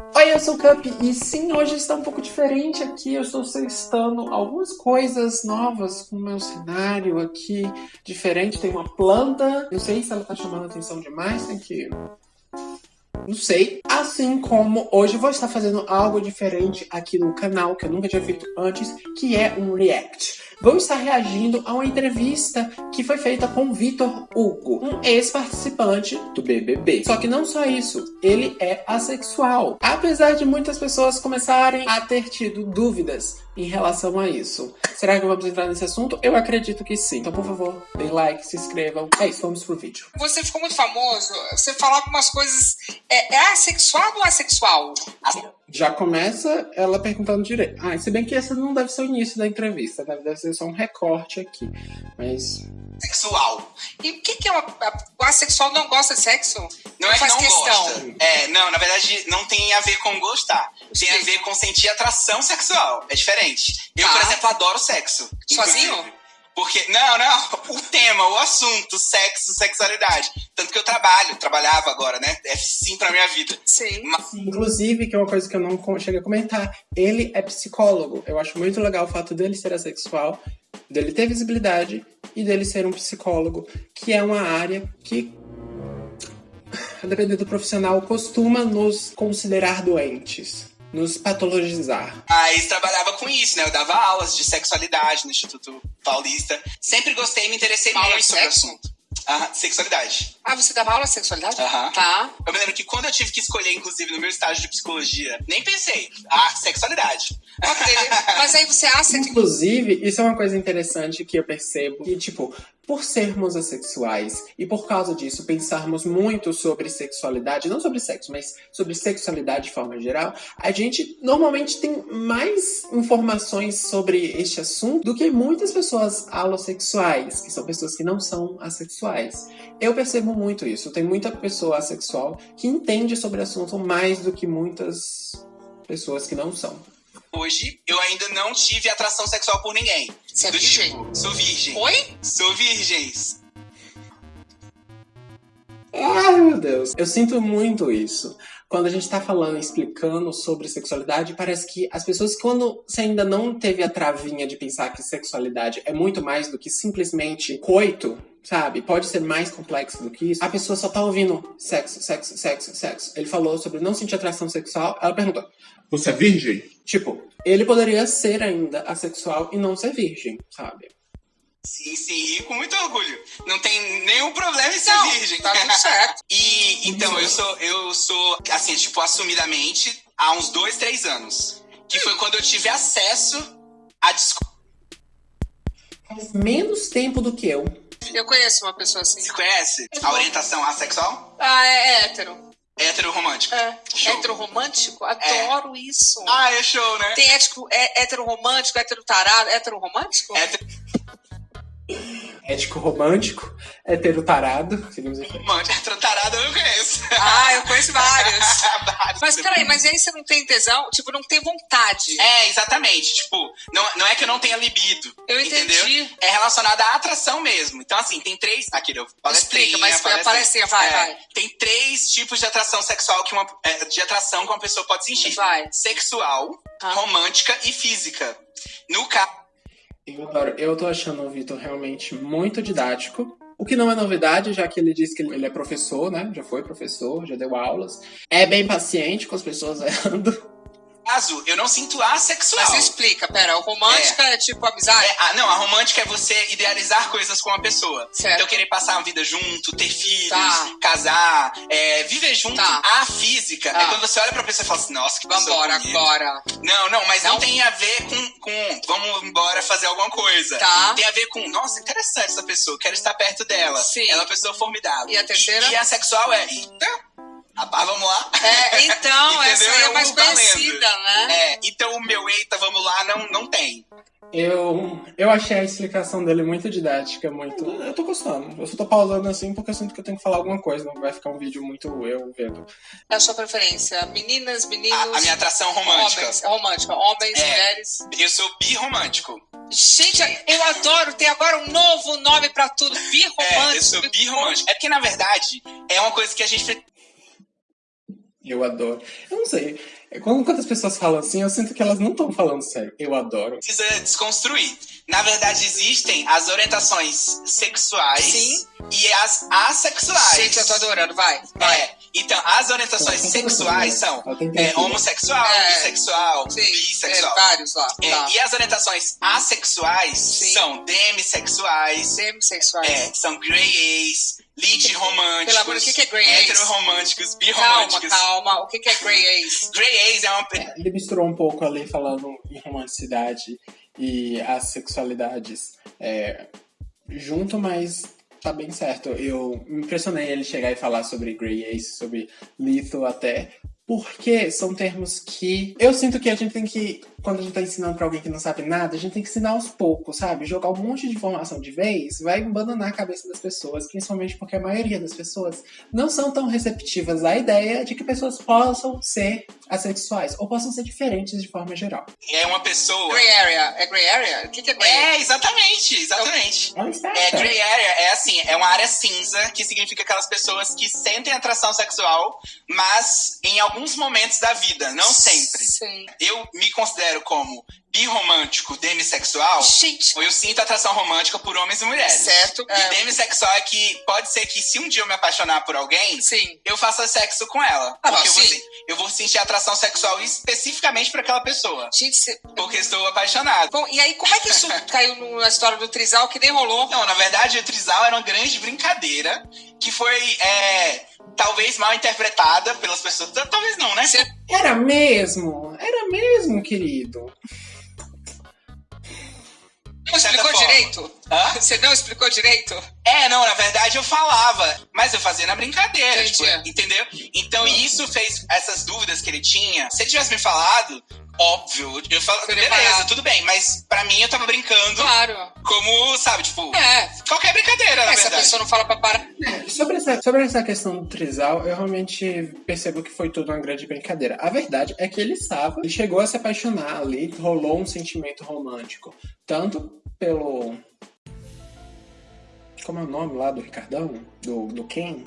Oi, eu sou o Cup e sim, hoje está um pouco diferente aqui. Eu estou testando algumas coisas novas com o meu cenário aqui, diferente. Tem uma planta, não sei se ela está chamando atenção demais, tem que não sei. Assim como hoje vou estar fazendo algo diferente aqui no canal, que eu nunca tinha feito antes, que é um react. Vou estar reagindo a uma entrevista que foi feita com Vitor Hugo, um ex-participante do BBB. Só que não só isso, ele é assexual. Apesar de muitas pessoas começarem a ter tido dúvidas em relação a isso. Será que vamos entrar nesse assunto? Eu acredito que sim. Então, por favor, deem like, se inscrevam. É isso, vamos pro vídeo. Você ficou muito famoso, você falava umas coisas. É, é assexual ou assexual? Já começa ela perguntando direito. Ah, se bem que esse não deve ser o início da entrevista, deve ser só um recorte aqui. Mas sexual. E o que, que é uma. O assexual não gosta de sexo? Não, é faz que não questão. gosta. É, não, na verdade, não tem a ver com gostar. Tem a ver com sentir atração sexual. É diferente. Eu, por tá. exemplo, adoro sexo. Sozinho? Inclusive. Porque, não, não, o tema, o assunto, sexo, sexualidade. Tanto que eu trabalho, trabalhava agora, né? É sim pra minha vida. Sim. Mas... Inclusive, que é uma coisa que eu não cheguei a comentar, ele é psicólogo. Eu acho muito legal o fato dele ser assexual, dele ter visibilidade e dele ser um psicólogo, que é uma área que, dependendo do profissional, costuma nos considerar doentes nos patologizar. Aí trabalhava com isso, né? Eu dava aulas de sexualidade no Instituto Paulista. Sempre gostei e me interessei muito sobre o assunto. Ah, sexualidade. Ah, você dava aula de sexualidade? Aham. Tá. Eu me lembro que quando eu tive que escolher, inclusive, no meu estágio de psicologia, nem pensei. Ah, sexualidade. Ok. Mas aí você acha que. Inclusive, isso é uma coisa interessante que eu percebo. Que, tipo, por sermos assexuais e por causa disso pensarmos muito sobre sexualidade, não sobre sexo, mas sobre sexualidade de forma geral, a gente normalmente tem mais informações sobre este assunto do que muitas pessoas alossexuais, que são pessoas que não são assexuais. Eu percebo muito isso. Tem muita pessoa assexual que entende sobre o assunto mais do que muitas pessoas que não são. Hoje, eu ainda não tive atração sexual por ninguém. Você é virgem? Tipo, sou virgem. Oi? Sou virgem. Meu Deus. Eu sinto muito isso. Quando a gente tá falando, explicando sobre sexualidade, parece que as pessoas, quando você ainda não teve a travinha de pensar que sexualidade é muito mais do que simplesmente coito, sabe? Pode ser mais complexo do que isso. A pessoa só tá ouvindo sexo, sexo, sexo, sexo. Ele falou sobre não sentir atração sexual. Ela perguntou: Você é virgem? Tipo, ele poderia ser ainda assexual e não ser virgem, sabe? Sim, sim, e com muito orgulho. Não tem nenhum problema em ser Não, virgem. tá tudo certo. e então, eu sou, eu sou, assim, tipo, assumidamente, há uns dois, três anos. Que foi quando eu tive acesso a desco... Faz menos tempo do que eu. Eu conheço uma pessoa assim. Você conhece? A orientação assexual? Ah, é, é hétero. Hétero romântico. É. Show. Hétero romântico? Adoro isso. Ah, é show, né? Tem ético, é, hétero romântico, hétero tarado, hétero romântico? Hétero Ético romântico, hétero tarado, seguimos em frente. romântico. Hétero tarado eu não conheço. Ah, eu conheço vários. Mas peraí, mas aí você não tem tesão? Tipo, não tem vontade. É, exatamente. Tipo, não, não é que eu não tenha libido. Eu entendi. Entendeu? É relacionado à atração mesmo. Então, assim, tem três. Aqui, eu Explica, mas palestrinha. palestrinha, vai, É, vai. Tem três tipos de atração sexual que uma. é, de atração que uma pessoa pode sentir: Vai. sexual, Ah. romântica e física. No caso. Eu adoro. Eu tô achando o Vitor realmente muito didático. O que não é novidade, já que ele disse que ele é professor, né? Já foi professor, já deu aulas. É bem paciente com as pessoas errando. Caso, eu não sinto assexual. Mas explica, pera, o romântica é, tipo amizade? É, ah, não, a romântica é você idealizar coisas com a pessoa. Certo. Então, querer passar uma vida junto, ter filhos, Tá. casar, é, viver junto. Tá. A física é Ah. quando você olha pra pessoa e fala assim, nossa, que pessoa Vambora bonita. agora. Não, não, mas não, Não? tem a ver com, com vamos embora fazer alguma coisa. Tá. Tem a ver com, nossa, interessante essa pessoa, quero estar perto dela. Sim. Ela é uma pessoa formidável. E a terceira? E, a sexual é, eita, ah, vamos lá. É, então, essa é mais valendo. conhecida, né? É, então o meu eita, vamos lá, não, não tem. Eu, eu achei a explicação dele muito didática, muito. Eu tô gostando. Eu só tô pausando assim porque eu sinto que eu tenho que falar alguma coisa, não vai ficar um vídeo muito eu vendo. É a sua preferência. Meninas, meninos. A, a minha atração romântica. Homens, romântica. Homens, É. mulheres. Eu sou birromântico. Gente, eu adoro. Tem agora um novo nome pra tudo. Birromântico. É, eu sou birromântico. É porque, na verdade, é uma coisa que a gente. Eu adoro. Eu não sei. Quando, quando as pessoas falam assim, eu sinto que elas não estão falando sério. Eu adoro. Precisa desconstruir. Na verdade, existem as orientações sexuais Sim. e as assexuais. Gente, eu tô adorando, vai. vai. É, então, as orientações sexuais são tem que é, homossexual, É. bissexual, Sim, bissexual. é, vários lá. É, tá. E as orientações assexuais Sim. são demissexuais, Demissexuais. é, são grey ace, lead românticos, Pelo amor, o que que é grey ace? heteroromânticos, Calma, birromânticos. calma. O que que é Grey Ace? Grey ace é uma... Ele misturou um pouco ali falando em romanticidade e as sexualidades é, junto, mas tá bem certo. Eu me impressionei ele chegar e falar sobre Grey Ace, sobre Lethal até, porque são termos que eu sinto que a gente tem que, quando a gente tá ensinando pra alguém que não sabe nada, a gente tem que ensinar aos poucos, sabe? Jogar um monte de informação de vez vai abandonar a cabeça das pessoas, principalmente porque a maioria das pessoas não são tão receptivas à ideia de que pessoas possam ser assexuais ou possam ser diferentes de forma geral. É uma pessoa... Grey Area. É Grey Area? O que que é Grey É, exatamente, exatamente. Ela está É, gray area é assim, é uma área cinza, que significa aquelas pessoas que sentem atração sexual, mas em alguns momentos da vida, não sempre. Sim. Eu me considero como birromântico, demissexual, Gente, ou eu sinto atração romântica por homens e mulheres. certo. E É, demissexual é que pode ser que se um dia eu me apaixonar por alguém, sim. eu faça sexo com ela. Ah, não, porque eu vou, sim. se- eu vou sentir atração sexual especificamente por aquela pessoa. Gente, cê... Porque estou apaixonado. Bom, e aí, como é que isso caiu na história do Trisal que nem rolou? Não, na verdade, o Trisal era uma grande brincadeira que foi é, talvez mal interpretada pelas pessoas. Talvez não, né? Cê- Era mesmo? Era mesmo, querido. Não explicou forma. direito? Hã? Você não explicou direito? É, não, na verdade eu falava, mas eu fazia na brincadeira, tipo, entendeu? Então isso fez essas dúvidas que ele tinha. Se ele tivesse me falado, óbvio, eu falo, beleza, preparado. tudo bem, mas pra mim eu tava brincando Claro. como, sabe, tipo, É. qualquer brincadeira, na Essa verdade. pessoa não fala pra parar. Sobre essa, sobre essa questão do trisal, eu realmente percebo que foi tudo uma grande brincadeira. A verdade é que ele estava, ele chegou a se apaixonar ali, rolou um sentimento romântico. Tanto pelo. Como é o nome lá do Ricardão? Do, do Ken?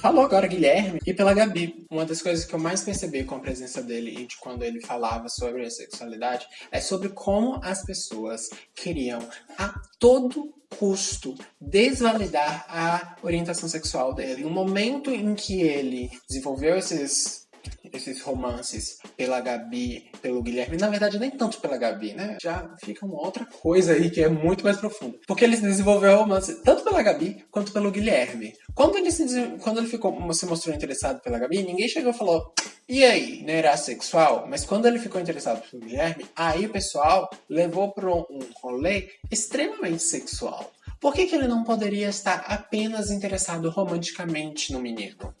Falou agora Guilherme e pela Gabi. Uma das coisas que eu mais percebi com a presença dele e de quando ele falava sobre a sexualidade é sobre como as pessoas queriam a todo custo desvalidar a orientação sexual dele. No momento em que ele desenvolveu esses esses romances pela Gabi, pelo Guilherme, na verdade nem tanto pela Gabi, né? Já fica uma outra coisa aí que é muito mais profunda. Porque ele desenvolveu romance tanto pela Gabi quanto pelo Guilherme. Quando ele se, quando ele ficou, se mostrou interessado pela Gabi, ninguém chegou e falou: "E aí, não era sexual?" Mas quando ele ficou interessado pelo Guilherme, aí o pessoal levou para um rolê extremamente sexual. Por que, que ele não poderia estar apenas interessado romanticamente no menino?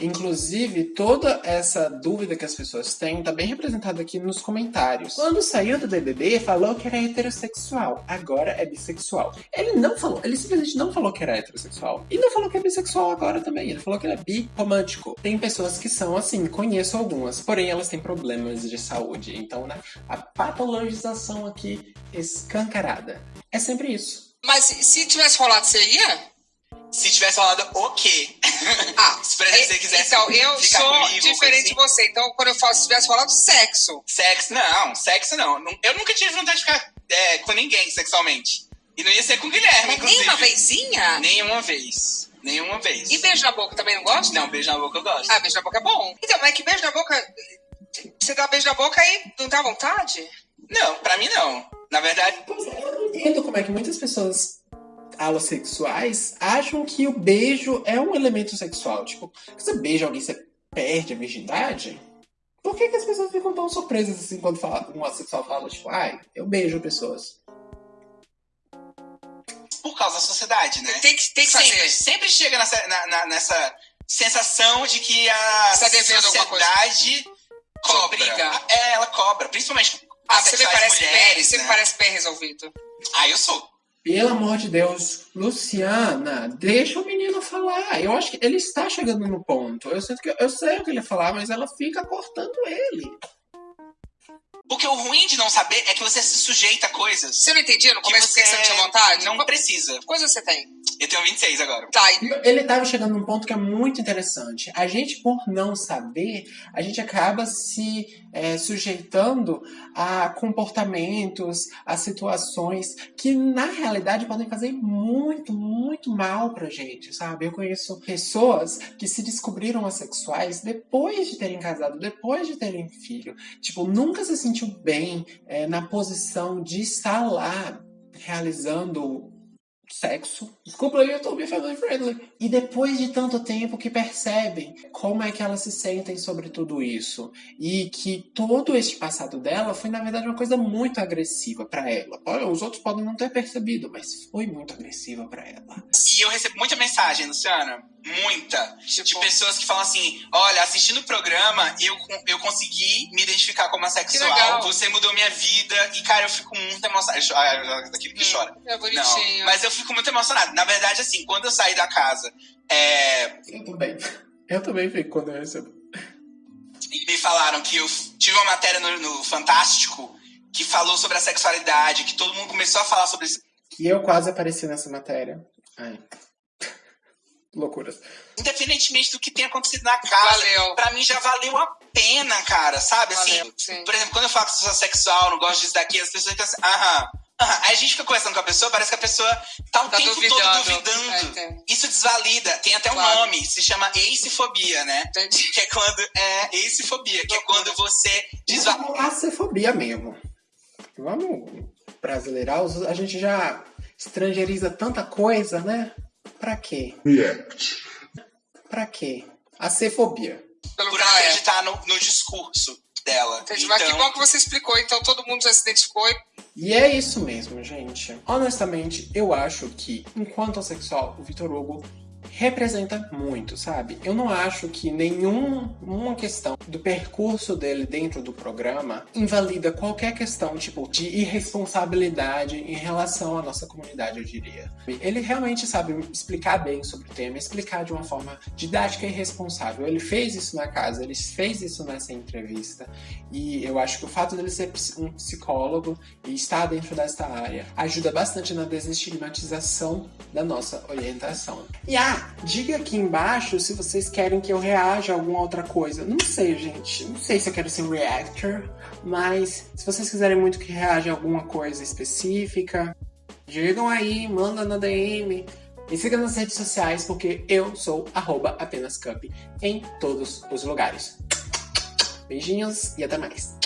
Inclusive, toda essa dúvida que as pessoas têm está bem representada aqui nos comentários. Quando saiu do BBB, falou que era heterossexual, agora é bissexual. Ele não falou, ele simplesmente não falou que era heterossexual. E não falou que é bissexual agora também, ele falou que ele é bi-romântico. Tem pessoas que são assim, conheço algumas, porém elas têm problemas de saúde. Então, né, a patologização aqui escancarada. É sempre isso. Mas se- se tivesse rolado, você ia? Se tivesse falado o quê? Ah, Se por exemplo, você quisesse então, eu ficar sou comigo, diferente coisa de você. Então, quando eu falo, se tivesse falado sexo, Sexo, não, sexo não. Eu nunca tive vontade de ficar é, com ninguém sexualmente. E não ia ser com o Guilherme, mas inclusive. nem uma vezinha? Nenhuma vez. Nenhuma vez. E beijo na boca também não gosta? Não, beijo na boca eu gosto. Ah, beijo na boca é bom. Então, mas é que beijo na boca. Você dá beijo na boca e não dá vontade? Não, pra mim não. Na verdade, eu não entendo como é que muitas pessoas alossexuais acham que o beijo é um elemento sexual. Tipo, você beija alguém, você perde a virgindade? Por que, que as pessoas ficam tão surpresas assim quando fala, um assexual fala, tipo, ai, eu beijo pessoas? por causa da sociedade, né? Tem que, tem que sempre, fazer. sempre chega nessa, na- na- nessa sensação de que a Você tá sociedade cobra. obriga. É, ela cobra. Principalmente Ah, você me parece mulheres, você né? me parece bem resolvido. Ah, eu sou. Pelo amor de Deus, Luciana, deixa o menino falar. Eu acho que ele está chegando no ponto. Eu, sinto que, eu sei o que ele ia falar, mas ela fica cortando ele. Porque o ruim de não saber é que você se sujeita a coisas Você não entendia no que começo você porque você não tinha vontade? não precisa. coisa você tem? Eu tenho 26 agora. Tá. Ele tava chegando num ponto que é muito interessante. A gente, por não saber, a gente acaba se é, sujeitando a comportamentos, a situações que, na realidade, podem fazer muito, muito mal pra gente, sabe? Eu conheço pessoas que se descobriram assexuais depois de terem casado, depois de terem filho. Tipo, nunca se sentiu bem é, na posição de estar lá realizando sexo. Desculpa aí, eu tô bem family friendly. E depois de tanto tempo que percebem como é que elas se sentem sobre tudo isso. E que todo este passado dela foi, na verdade, uma coisa muito agressiva para ela. Olha, os outros podem não ter percebido, mas foi muito agressiva para ela. E eu recebo muita mensagem, Luciana. Muita. Tipo... De pessoas que falam assim: olha, assistindo o programa, eu, eu consegui me identificar como assexual. Você mudou minha vida. E, cara, eu fico muito emocionado. Ah, daquele que hum, chora. É bonitinho. Não, mas eu fico muito emocionado. Na verdade, assim, quando eu saí da casa. É... Eu também. Eu também fico quando eu recebo. Me falaram que eu tive uma matéria no, no Fantástico que falou sobre a sexualidade, que todo mundo começou a falar sobre isso. E eu quase apareci nessa matéria. Ai. Loucuras. Independentemente do que tenha acontecido na casa, valeu. pra mim já valeu a pena, cara, sabe? Assim, valeu, assim, por exemplo, quando eu falo que sou sexual, não gosto disso daqui, as pessoas ficam assim, aham. Aí a gente fica conversando com a pessoa, parece que a pessoa tá o tá tempo duvidando. todo duvidando. É, Isso desvalida. Tem até um claro. nome, se chama eicefobia, né? Entendi. Que é quando. É, eicefobia, que é quando você desvalida. Acefobia mesmo. Vamos brasileirar, a gente já estrangeiriza tanta coisa, né? Pra quê? React. Pra quê? Acefobia. Por acreditar no, no discurso dela. Entendi. Então... Mas que então bom que você explicou, então todo mundo já se identificou. E é isso mesmo, gente. Honestamente, eu acho que, enquanto sexual, o Vitor Hugo representa muito, sabe? Eu não acho que nenhuma questão do percurso dele dentro do programa invalida qualquer questão, tipo, de irresponsabilidade em relação à nossa comunidade, eu diria. Ele realmente sabe explicar bem sobre o tema, explicar de uma forma didática e responsável. Ele fez isso na casa, ele fez isso nessa entrevista, e eu acho que o fato dele ser um psicólogo e estar dentro desta área ajuda bastante na desestigmatização da nossa orientação. E ah, diga aqui embaixo se vocês querem que eu reaja a alguma outra coisa. Não sei, gente. Não sei se eu quero ser reactor, mas se vocês quiserem muito que reaja a alguma coisa específica, digam aí, manda na DM. Me siga nas redes sociais porque eu sou arroba apenas cup em todos os lugares. Beijinhos e até mais.